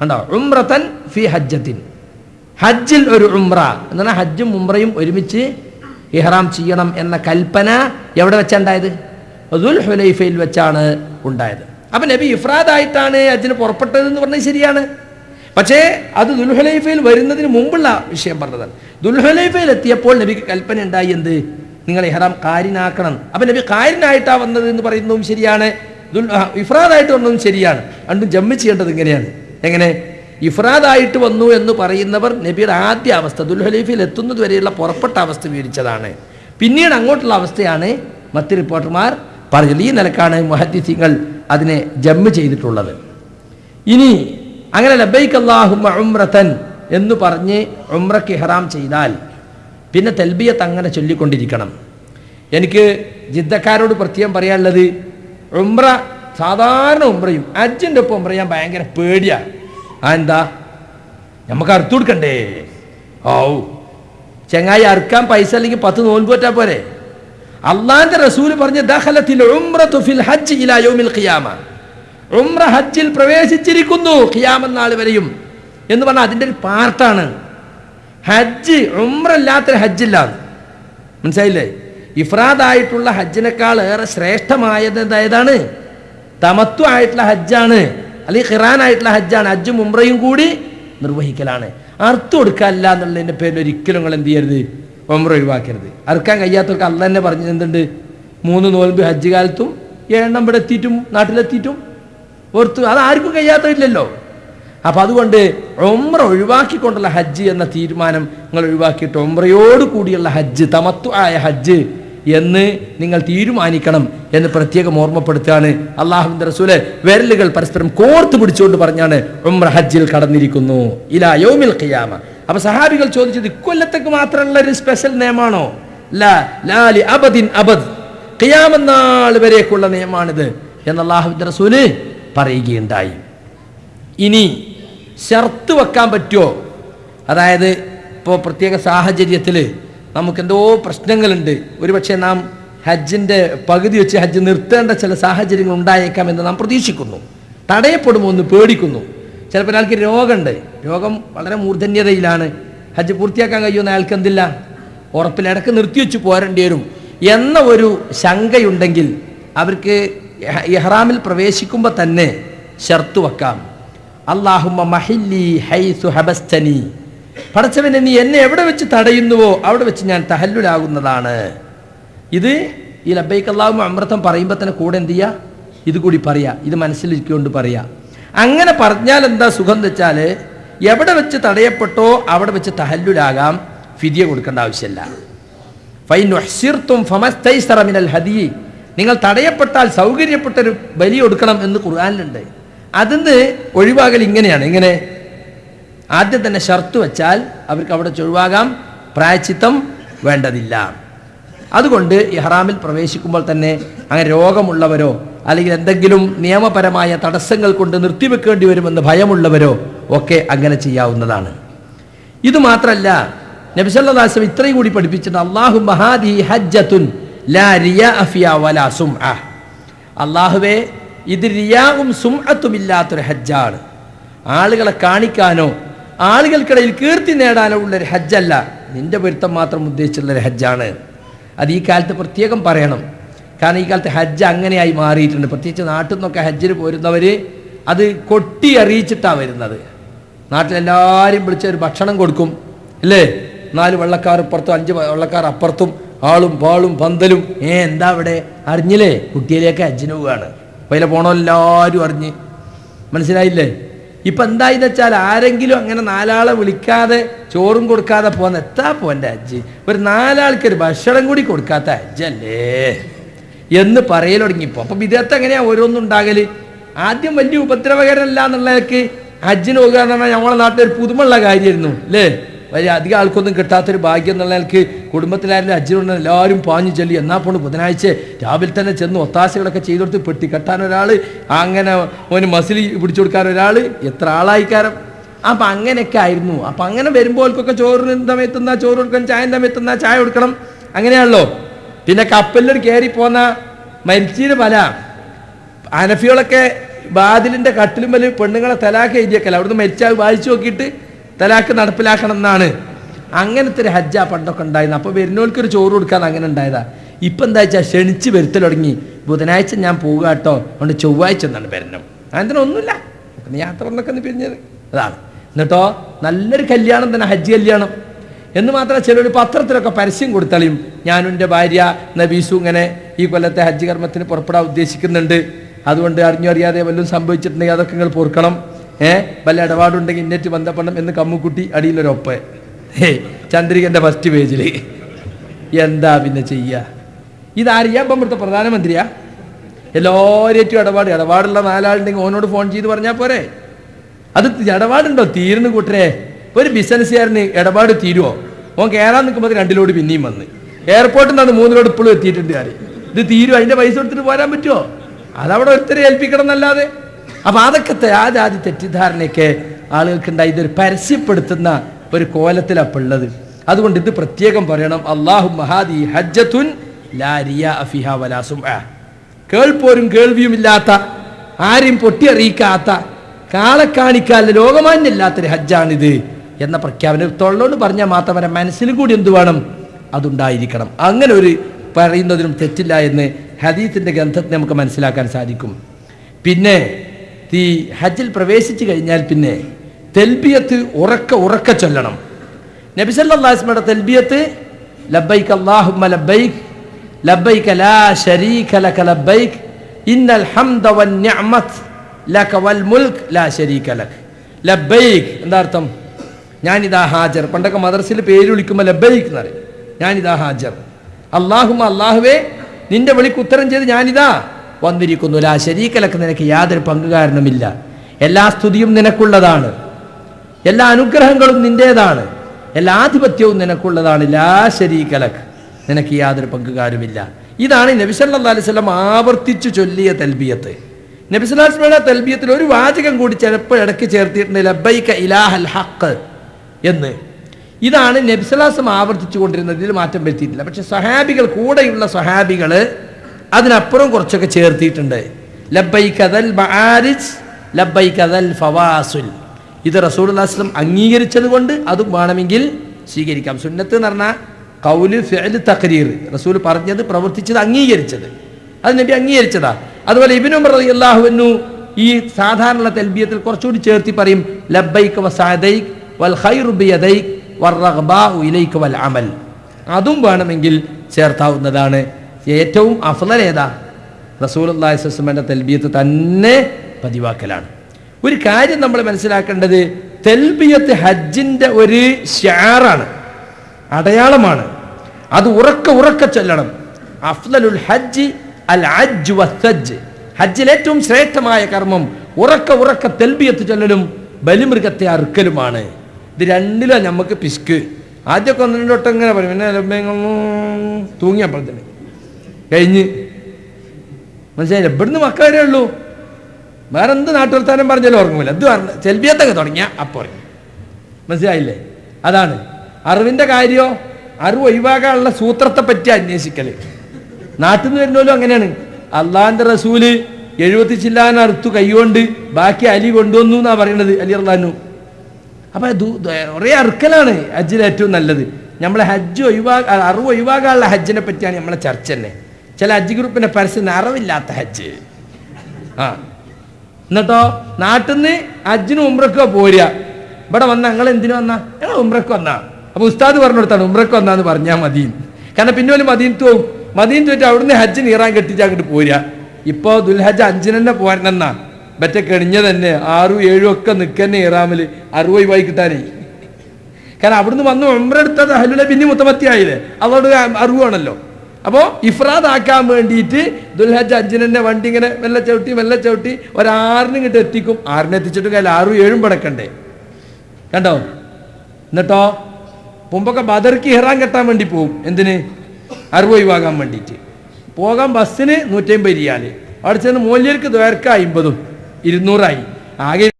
ഉണ്ടോ ഉംറത്തൻ ഫി ഹജ്ജത്തിൻ. ഹജ്ജിൽ ഒരു ഉംറ. എന്ന് പറഞ്ഞാൽ ഹജ്ജും ഉംറയും ഒരുമിച്ച് ഇഹ്റാം ചെയ്യണം എന്ന കൽപ്പന എവിടെ വെച്ചുണ്ടായത്? ദുൽ ഹുലൈഫയിൽ വെച്ചാണ് ഉണ്ടായത്. അപ്പൊ നബി ഇഫ്രാദായിട്ടാണ് ഹജ്ജിന് പുറപ്പെട്ടത് എന്ന് പറഞ്ഞത് ശരിയാണ്. പക്ഷേ അത് ദുൽഹുലൈഫയിൽ വരുന്നതിന് മുമ്പുള്ള വിഷയം പറഞ്ഞതാണ്. ദുൽഹുലൈഫയിൽ എത്തിയപ്പോൾ നബിക്ക് കൽപ്പന ഉണ്ടായി എന്ത്? നിങ്ങൾ ഇഹ്റാം കാരിനാക്കണം. അപ്പൊ നബി കാരിനായിട്ടാ വന്നത് എന്ന് പറയുന്നതും ശരിയാണ്. ദുൽ ഇഫ്രാദായിട്ട് വന്നതും ശരിയാണ്. രണ്ടും ജമ്മി ചെയ്യേണ്ടത് ഇങ്ങനെയാണ്. എങ്ങനെ? ഇഫ്രാദായിട്ട് വന്നു എന്ന് പറയുന്നവർ നബിയുടെ ആദ്യ അവസ്ഥ ദുൽഹലീഫിൽ എത്തുന്നത് വരെയുള്ള പുറപ്പെട്ട അവസ്ഥ വിവരിച്ചതാണ്. പിന്നീട് അങ്ങോട്ടുള്ള അവസ്ഥയാണ് മറ്റ് റിപ്പോർട്ടർമാർ പറഞ്ഞത്. ഈ നിലക്കാണ് മുഹദ്ദിസിങ്ങൾ അതിനെ ജമ്മ് ചെയ്തിട്ടുള്ളത്. ഇനി അങ്ങനെ ലബൈക്ക് അള്ളാഹുമ്മ ഉംറത്തൻ എന്ന് പറഞ്ഞ് ഉമ്രക്ക് ഇഹ്റാം ചെയ്താൽ പിന്നെ തെൽബിയത്ത് അങ്ങനെ ചൊല്ലിക്കൊണ്ടിരിക്കണം. എനിക്ക് ജിദ്ദക്കാരോട് പ്രത്യേകം പറയാനുള്ളത് ഉമ്ര സാധാരണ ഉമ്രയും അജ്ജിന്റെ ഒപ്പം ഉമ്ര ഞാൻ ഭയങ്കര പേടിയാ. ആ എന്താ? നമുക്ക് അറുത്തു കൊടുക്കണ്ടേ? ഓ ചെങ്ങായി അറുക്കാൻ പൈസ അല്ലെങ്കിൽ പത്ത് നോൻപ് പറ്റാ പോരെ? അള്ളാന്റെ റസൂൽ പറഞ്ഞ ദഹലത്തിൽ ഹജ്ജ് ഇലാ ഖിയാമ. ഉംറ ഹജ്ജിൽ പ്രവേശിച്ചിരിക്കുന്നു ഖിയാമം നാൾ വരെയും എന്ന് പറഞ്ഞാൽ അതിന്റെ ഒരു പാർട്ടാണ് ഹജ്ജ് ഉംറ ഇല്ലാത്തൊരു ഹജ്ജില്ല മനസ്സിലായില്ലേ? ഇഫ്രാദായിട്ടുള്ള ഹജ്ജിനേക്കാൾ ഏറെ ശ്രേഷ്ഠമായത് ഏതാണ്? തമത്വമായിട്ടുള്ള ഹജ്ജാണ്. അല്ലെങ്കിൽ ഖിറാനായിട്ടുള്ള ഹജ്ജാണ്. ഹജ്ജും ഉംറയും കൂടി നിർവഹിക്കലാണ്. അർത്ഥം കൊടുക്കാനില്ല എന്നുള്ളതിന്റെ പേരിൽ ഒരിക്കലും നിങ്ങൾ എന്ത് ചെയ്യരുത്? ഉംറ ഒഴിവാക്കരുത്. അറുക്കാൻ കഴിയാത്തവർക്ക് അല്ല തന്നെ പറഞ്ഞത് എന്തുണ്ട്? മൂന്ന് നോൽമ്പ് ഹജ്ജ് കാലത്തും ഏഴെണ്ണം ഇവിടെ എത്തിയിട്ടും നാട്ടിലെത്തിയിട്ടും ഓർത്തു. അത് ആർക്കും കഴിയാത്തതില്ലല്ലോ. അപ്പം അതുകൊണ്ട് ഒമ്ര ഒഴിവാക്കിക്കൊണ്ടുള്ള ഹജ്ജ് എന്ന തീരുമാനം നിങ്ങൾ ഒഴിവാക്കിയിട്ട് ഒമ്രയോട് കൂടിയുള്ള ഹജ്ജ് തമത്വ ആയ ഹജ്ജ് എന്ന് നിങ്ങൾ തീരുമാനിക്കണം എന്ന് പ്രത്യേകം ഓർമ്മപ്പെടുത്തുകയാണ് അള്ളാഹുവിന്റെ റസൂലെ. വിരലുകൾ പരസ്പരം കോർത്ത് പിടിച്ചുകൊണ്ട് പറഞ്ഞാണ് ഉംറ ഹജ്ജിൽ കടന്നിരിക്കുന്നു. ഇലാ യോമിൽ ഖിയാമ. അപ്പൊ സഹാബികൾ ചോദിച്ചത് ഇക്കൊല്ലത്തേക്ക് മാത്രമുള്ള ഒരു സ്പെഷ്യൽ നിയമാണോ ലാലി അബദിൻ അബദ്. ഖിയാമനാൾ വരേക്കുള്ള നിയമമാണിത് എന്ന് അള്ളാഹുവിന്റെ റസൂൽ പറയുകയുണ്ടായി. ഇനി ഷർത്ത് വെക്കാൻ പറ്റുമോ? അതായത് ഇപ്പോൾ പ്രത്യേക സാഹചര്യത്തിൽ നമുക്കെന്തോ പ്രശ്നങ്ങളുണ്ട്. ഒരുപക്ഷെ നാം ഹജ്ജിന്റെ പകുതി വെച്ച് ഹജ്ജ് നിർത്തേണ്ട ചില സാഹചര്യങ്ങൾ ഉണ്ടായേക്കാം എന്ന് നാം പ്രതീക്ഷിക്കുന്നു. തടയപ്പെടുമോ എന്ന് പേടിക്കുന്നു. ചിലപ്പോൾ ഒരാൾക്ക് രോഗമുണ്ട്. രോഗം വളരെ മൂർധന്യതയിലാണ്. ഹജ്ജ് പൂർത്തിയാക്കാൻ കഴിയുമെന്ന് അയാൾക്ക് എന്തില്ല? ഉറപ്പിൽ ഇടയ്ക്ക് നിർത്തിവെച്ച് പോരേണ്ടി വരും. എന്ന ഒരു ശങ്കയുണ്ടെങ്കിൽ അവർക്ക് ഇഹ- ഇഹ്റാമിൽ പ്രവേശിക്കുമ്പോൾ തന്നെ ഷർത്ത് വെക്കാം. അള്ളാഹുമ്മ മഹില്ലി ഹൈസു ഹബസ്തനി. പടച്ചവനെ നീ എന്നെ എവിടെ വെച്ച് തടയുന്നുവോ അവിടെ വെച്ച് ഞാൻ തഹല്ലുലാകുന്നതാണ്. ഇത് ഈ ലബൈക്ക് അള്ളാഹു അമൃതം പറയുമ്പോൾ തന്നെ കൂടെ എന്ത് ചെയ്യുക ഇത് കൂടി പറയാ. ഇത് മനസ്സിലിരിക്കൊണ്ട് പറയാ. അങ്ങനെ പറഞ്ഞാൽ എന്താ സുഖം എന്ന് വെച്ചാൽ എവിടെ വെച്ച് തടയപ്പെട്ടോ അവിടെ വെച്ച് തഹല്ലുലാകാം. ഫിദിയ കൊടുക്കേണ്ട ആവശ്യമില്ല. ഫൈൻ ഉഹ്സിർത്തും മിനൽ ഹദി. നിങ്ങൾ തടയപ്പെട്ടാൽ സൗകര്യപ്പെട്ടൊരു ബലി കൊടുക്കണം എന്ന് കുറാനുണ്ട് അതിന് ഒഴിവാകൽ ഇങ്ങനെയാണ്. ഇങ്ങനെ ആദ്യം തന്നെ ഷർത്ത് വെച്ചാൽ അവർക്ക് അവിടെ ചൊഴിവാകാം പ്രായച്ചിത്തം വേണ്ടതില്ല. അതുകൊണ്ട് ഇഹ്റാമിൽ പ്രവേശിക്കുമ്പോൾ തന്നെ അങ്ങനെ രോഗമുള്ളവരോ അല്ലെങ്കിൽ എന്തെങ്കിലും നിയമപരമായ തടസ്സങ്ങൾ കൊണ്ട് നിർത്തിവെക്കേണ്ടി വരുമെന്ന് ഭയമുള്ളവരോ ഒക്കെ അങ്ങനെ ചെയ്യാവുന്നതാണ്. ഇത് മാത്രല്ല നബിസല്ലാസ്ലം ഇത്രയും കൂടി പഠിപ്പിച്ചിട്ടുണ്ട് അള്ളാഹു മഹാദി ഹജ്ജത്തുൻ ലാ അഫിയ അള്ളാഹുവേ ഇത് റിയാവും ഇല്ലാത്തൊരു ഹജ്ജാണ്. ആളുകളെ കാണിക്കാനോ ആളുകൾക്കിടയിൽ കീർത്തി നേടാനുള്ളൊരു ഹജ്ജല്ല. നിന്റെ പൊരുത്തം മാത്രം ഉദ്ദേശിച്ചുള്ളൊരു ഹജ്ജാണ്. അത് ഈ കാലത്ത് പ്രത്യേകം പറയണം. കാരണം ഈ കാലത്ത് ഹജ്ജ് അങ്ങനെയായി മാറിയിട്ടുണ്ട്. പ്രത്യേകിച്ച് നാട്ടിൽ നിന്നൊക്കെ ഹജ്ജിന് പോരുന്നവർ അത് കൊട്ടി അറിയിച്ചിട്ടാണ് വരുന്നത്. നാട്ടിലെല്ലാവരും വിളിച്ച് ഒരു ഭക്ഷണം കൊടുക്കും അല്ലേ? നാല് വെള്ളക്കാർ ഇപ്പുറത്തും അഞ്ച് വെള്ളക്കാർ അപ്പുറത്തും ആളും പാളും പന്തലും. ഏ എന്താ അവിടെ? അറിഞ്ഞില്ലേ? കുട്ടിയിലേക്ക് ഹജ്ജിന് പോവുകയാണ് പൈല പോണോ എല്ലാവരും അറിഞ്ഞ്. മനസ്സിലായില്ലേ? ഇപ്പം എന്തായെന്ന് വെച്ചാൽ ആരെങ്കിലും അങ്ങനെ നാലാളെ വിളിക്കാതെ ചോറും കൊടുക്കാതെ പോകുന്ന എത്താ പോന്റെ അജ്ജി ഒരു നാലാൾക്ക് ഒരു ഭക്ഷണം കൂടി കൊടുക്കാത്ത അജ്ജല്ലേ എന്ന് പറയൽ തുടങ്ങിപ്പോ. അപ്പം വിദേഹത്ത് എങ്ങനെയാ ഓരോന്നും ആദ്യം വലിയ ഉപദ്രവകരമല്ല എന്നുള്ളതൊക്കെ ഹജ്ജിന് പോകുക എന്ന് പറഞ്ഞാൽ നമ്മളെ നാട്ടിൽ ഒരു പുതുമുള്ള കാര്യമായിരുന്നു അല്ലേ? വലിയ അധികം ആൾക്കൊന്നും കിട്ടാത്തൊരു ഭാഗ്യം എന്നുള്ള നിലയ്ക്ക് കുടുംബത്തിലായാലും ഹജ്ജിനുണ്ട് എല്ലാവരും പാഞ്ഞു ചൊല്ലി. എന്നാ പോണ് ബുധനാഴ്ച? രാവിലെ തന്നെ ചെന്ന് ഒത്താശകളൊക്കെ ചെയ്തു കൊടുത്ത് പെട്ടി കെട്ടാൻ ഒരാൾ അങ്ങനെ ഓന് മസിലി പിടിച്ചു കൊടുക്കാൻ ഒരാൾ എത്ര ആളായിക്കാരം അപ്പം അങ്ങനെയൊക്കെ ആയിരുന്നു. അപ്പം അങ്ങനെ വരുമ്പോൾക്കൊക്കെ ചോറിന് സമയത്തുന്ന ചോറ് കൊടുക്കണം ചായ സമയത്തുന്ന ചായ കൊടുക്കണം. അങ്ങനെയാണല്ലോ. പിന്നെ കപ്പലിൽ കയറി പോന്ന മരിച്ചീന് പല. അനഫികളൊക്കെ ബാതിലിന്റെ കട്ടിലും വലിയ പെണ്ണുങ്ങളെ തലാക്ക് എഴുതിയേക്കല്ല? അവിടുന്ന് മരിച്ചാൽ വായിച്ചു നോക്കിയിട്ട് തലാക്ക് നടപ്പിലാക്കണം എന്നാണ് അങ്ങനത്തെ ഒരു ഹജ്ജാ പണ്ടൊക്കെ ഉണ്ടായിരുന്നു. അപ്പോൾ വരുന്നവർക്ക് ഒരു ചോറ് കൊടുക്കാൻ അങ്ങനെ ഉണ്ടായതാ. ഇപ്പം എന്താ വെച്ചാൽ ക്ഷണിച്ച് വരുത്തൽ തുടങ്ങി. ബുധനാഴ്ച ഞാൻ പോവുക കേട്ടോ. അതുകൊണ്ട് ചൊവ്വാഴ്ച എന്നാണ് വരണം. അങ്ങനെ ഒന്നുമില്ല. യാത്ര എന്നൊക്കെ ഒന്ന് പിരിഞ്ഞത്. അതാണ്. എന്നിട്ടോ നല്ലൊരു കല്യാണം തന്നെ ഹജ്ജ് കല്യാണം. എന്ന് മാത്രമല്ല ചിലർ പത്രത്തിലൊക്കെ പരസ്യം കൊടുത്തളിയും. ഞാനും എന്റെ ഭാര്യ നബീസു ഇങ്ങനെ ഈ കൊല്ലത്തെ ഹജ്ജ് കർമ്മത്തിന് പുറപ്പെടാൻ ഉദ്ദേശിക്കുന്നുണ്ട്. അതുകൊണ്ട് അറിഞ്ഞോ അറിയാതെ വല്ലതും സംഭവിച്ചിട്ടുണ്ടെങ്കിൽ അതൊക്കെ നിങ്ങൾ പൊറുക്കണം. ഏ? വല്ല ഇടപാടുണ്ടെങ്കിൽ ഇന്നറ്റ് ബന്ധപ്പെടണം എന്ന് കമ്മുക്കുട്ടി അടിയിലൊരൊപ്പ്. ഹേ ചന്ദ്രികന്റെ ഫസ്റ്റ് പേജിൽ എന്താ പിന്നെ ചെയ്യുക ഇതാരിയാ ഇപ്പം ഇവിടുത്തെ പ്രധാനമന്ത്രിയാ. എല്ലാവരും ഇടപാട്. ഇടപാടുള്ള നാലാളുണ്ടെങ്കിൽ ഓനോട് ഫോൺ ചെയ്ത് പറഞ്ഞാൽ പോരെ. അത് ഇടപാടുണ്ടോ? തീരുന്നു കൂട്ടരെ. ഒരു ബിസിനസ്സുകാരന് ഇടപാട് തീരുവോ? ഓൻ കയറാൻ നിൽക്കുമ്പോൾ രണ്ടിലോട് പിന്നെയും വന്ന്. എയർപോർട്ടിൽ നിന്ന് മൂന്നിലോട് ഇപ്പോഴും എത്തിയിട്ടുണ്ട് കാര്യം ഇത് തീരും അതിന്റെ പൈസ കൊടുത്തിട്ട് പോരാൻ പറ്റുമോ അതവിടെ ഒരുത്തരെ ഏൽപ്പിക്കണം എന്നല്ലാതെ. അപ്പൊ അതൊക്കെ തെ- ആ ജാതി തെറ്റിദ്ധാരണയൊക്കെ ആളുകൾക്ക് ഉണ്ടായി ഇതൊരു പരസ്യപ്പെടുത്തുന്ന ഒരു കോലത്തിലാണ് ഉള്ളത്. അതുകൊണ്ട് ഇത് പ്രത്യേകം പറയണം. അള്ളാഹു മഹാദി ഹജ്ജത്തുൻ കേൾപ്പോരും കേൾവിയുമില്ലാത്ത ആരെയും പൊട്ടിയറിയിക്കാത്ത കാളെ കാണിക്കാൻ ലോകമാന്യല്ലാത്തൊരു ഹജ്ജാണിത് എന്ന പ്രഖ്യാപനം തൊള്ളോട് പറഞ്ഞാൽ മാത്രം അവരെ മനസ്സിലും കൂടി എന്ത് വേണം? അതുണ്ടായിരിക്കണം. അങ്ങനെ ഒരു പറയുന്നതിനും തെറ്റില്ല എന്ന് ഹദീത്തിന്റെ ഗ്രന്ഥത്തെ നമുക്ക് മനസ്സിലാക്കാൻ സാധിക്കും. പിന്നെ ഈ ഹജ്ജിൽ പ്രവേശിച്ചു കഴിഞ്ഞാൽ പിന്നെ തെൽബിയത്ത് ഉറക്ക ഉറക്ക ചൊല്ലണം. നബിസല്ലാസ്മയുടെ തെൽബിയത്ത് ലബൈക്ക് അല്ലാഹുമ്മ ലബൈക്ക് ലബൈക്ക് ലാ ശരീക ലക ലബൈക്ക് ഇന്നൽ ഹംദ വൻ നിഅമത്ത് ലക വൽ മുൽക്ക് ലാ ശരീക ലക്. ലബൈക്ക് എന്താ അർത്ഥം? ഞാനിതാ ഹാജർ. പണ്ടൊക്കെ മദ്രസയിൽ പേര് വിളിക്കുമ്പോൾ ലബൈക്ക് എന്ന് പറയും. ഞാനിതാ ഹാജർ. അള്ളാഹുമ്മ അള്ളാഹുവേ നിന്റെ വിളിക്ക് ഉത്തരം ചെയ്ത് ഞാനിതാ വന്നിരിക്കുന്നു. ലാ ശരീക്കലക്ക് നിനക്ക് യാതൊരു പങ്കുകാരനുമില്ല. എല്ലാ സ്തുതിയും നിനക്കുള്ളതാണ്. എല്ലാ അനുഗ്രഹങ്ങളും നിന്റേതാണ്. എല്ലാ ആധിപത്യവും നിനക്കുള്ളതാണ്. ലാ ശരീക്കലക്ക് നിനക്ക് യാതൊരു പങ്കുകാരുമില്ല. ഇതാണ് നബിസല്ലാ അലൈവല്ലം ആവർത്തിച്ചു ചൊല്ലിയ തൽബിയത്ത്. നബിസ്വലാസ്മയുടെ തൽബിയത്തിൽ ഒരു വാചകം കൂടി ചിലപ്പോൾ ഇടയ്ക്ക് ചേർത്തിട്ടുണ്ട്. ലബൈക ഇലാഹൽ ഹക്ക് എന്ന്. ഇതാണ് നബ്സലാസം ആവർത്തിച്ചു കൊണ്ടിരുന്നത് ഇതിൽ മാറ്റം വരുത്തിയിട്ടില്ല. പക്ഷെ സഹാബികൾ കൂടെയുള്ള സഹാബികൾ അതിനപ്പുറം കുറച്ചൊക്കെ ചേർത്തിയിട്ടുണ്ട്. ലബൈ ലബൈക്കതൽ ഫവാസുൽ. ഇത് റസൂൽസ്ലം അംഗീകരിച്ചത് കൊണ്ട് അതും വേണമെങ്കിൽ സ്വീകരിക്കാം. സുന്നത്ത് എന്ന് പറഞ്ഞാൽ കൗൽ ഫിഅൽ തഖരീർ. റസൂൽ പറഞ്ഞത് പ്രവർത്തിച്ചത് അംഗീകരിച്ചത്. അത് നബി അംഗീകരിച്ചതാ. അതുപോലെ ഇബിനും അള്ളാഹുവിനു ഈ സാധാരണ തൽബിയത്തിൽ കുറച്ചുകൂടി ചേർത്തി പറയും ലബൈക്ക് വസാദൈക് വൽ ഖൈറു ബിയദൈക് വറഗ്ബാഉ ഇലൈക വൽ അമൽ. അതും വേണമെങ്കിൽ ചേർത്താവുന്നതാണ് ഏറ്റവും അഫ്ളൽ ഏതാ? റസൂലുള്ളാഹി സ്വല്ലല്ലാഹു തെൽബിയത്ത് തന്നെ പതിവാക്കലാണ്. ഒരു കാര്യം നമ്മൾ മനസ്സിലാക്കേണ്ടത് തെൽബിയത്ത് ഹജ്ജിന്റെ ഒരു ഷാറാണ് അടയാളമാണ്. അത് ഉറക്ക ഉറക്ക ചൊല്ലണം. അഫ്ലലുൽ ഹജ്ജ് അൽ അജ് വസ്സജ്ജ് ഹജ്ജിൽ ഏറ്റവും ശ്രേഷ്ഠമായ കർമ്മം ഉറക്ക ഉറക്ക തെൽബിയത്ത് ചൊല്ലലും ബലിമൃഗത്തെ അറുക്കലുമാണ്. ഇത് രണ്ടിലാണ് നമുക്ക് പിസ്ക് ആദ്യമൊക്കെ ഒന്ന് രണ്ട് വട്ടം ഇങ്ങനെ പറയും. പിന്നെ തൂങ്ങിയപ്പോഴത്തേന് കഴിഞ്ഞ്. മനസ്സിലായില്ല? ഇവിടുന്ന് മക്കാരേ ഉള്ളൂ. വേറെ എന്ത് നാട്ടുവർത്താനം പറഞ്ഞാലും ഓർമ്മയില്ല ഇത് പറഞ്ഞ? ചെൽബിയത്തൊക്കെ തുടങ്ങിയ അപ്പോൾ ഉറങ്ങി. മനസ്സിലായില്ലേ? അതാണ്. അറിവിന്റെ കാര്യോ അറിവ് ഒഴിവാക്കാനുള്ള സൂത്രത്തെ പറ്റി അന്വേഷിക്കൽ. നാട്ടിൽ നിന്ന് വരുന്നോലും അങ്ങനെയാണ്. അള്ളാന്റെ റസൂൽ എഴുപത്തി ചില്ലാൻ അറുത്തു കൈകൊണ്ട് ബാക്കി അലി കൊണ്ടുവന്നു എന്നാ പറയണത് അലി അള്ളഹാനു അപ്പൊ കുറേ അറുക്കലാണ് ഹജ്ജിൽ ഏറ്റവും നല്ലത്. നമ്മളെ ഹജ്ജ് ഒഴിവാ അറിവ് ഒഴിവാക്കാനുള്ള ഹജ്ജിനെ പറ്റിയാണ് നമ്മളെ ചർച്ച തന്നെ. ചില ഹജ്ജ് ഗ്രൂപ്പിന്റെ പരസ്യം അറിവില്ലാത്ത ഹജ്ജ്. ആ. എന്നിട്ടോ നാട്ടിൽ നിന്ന് ഹജ്ജിനും ഉമ്രക്കോ പോരുക. ഇവിടെ വന്ന ഞങ്ങൾ എന്തിനു വന്നാ? ഞങ്ങൾ ഉമ്രക്ക് വന്നാ. അപ്പൊ ഉസ്താദ് പറഞ്ഞു കൊടുത്താണ് ഉമ്രക്ക് വന്നാന്ന് പറഞ്ഞാൽ മതി. കാരണം പിന്നെ ഒരു മദീനത്ത് പോകും മദീനത്ത് വെച്ച് അവിടുന്ന് ഹജ്ജിന് ഇറാൻ കെട്ടിച്ച് അങ്ങോട്ട് പോരുക. ഇപ്പോ ദുൽഹജ് അഞ്ചിന് തന്നെ പോരണെന്നാ ബറ്റ കെണിഞ്ഞ തന്നെ ആറും ഏഴും ഒക്കെ നിൽക്കന്നെ ഇറാമിൽ അറുപത് വായി കിട്ടാനേ. കാരണം അവിടുന്ന് വന്ന് ഉമ്രെടുത്തത് ഹലുല പിന്നെ മുത്തമത്തിയായില്ലേ? അതോട് അറിവാണല്ലോ. അപ്പോൾ ഇഫ്രാദ് ആക്കാൻ വേണ്ടിയിട്ട് ദുൽഹജ് അഞ്ചിനെ വണ്ടി ഇങ്ങനെ മെല്ലെ ചവിട്ടി മെല്ലെ ചവിട്ടി ഒരാറിന് ഇങ്ങോട്ട് എത്തിക്കും. ആറിന് എത്തിച്ചിട്ട് കയ്യിൽ ആറും ഏഴും പടക്കണ്ടേ? കണ്ടോ? എന്നിട്ടോ? മുമ്പൊക്കെ ബദർക്ക് ഇഹ്റാൻ കെട്ടാൻ വേണ്ടി പോവും. എന്തിന്? അറിവ് ഒഴിവാകാൻ വേണ്ടിയിട്ട്. പോകാൻ ബസ്സിന് നൂറ്റമ്പത് റിയാൽ. അവിടെ ചെന്ന് മൂല്യർക്ക് ദ്വേർക്ക അമ്പതും ഇരുന്നൂറായി. ആകെ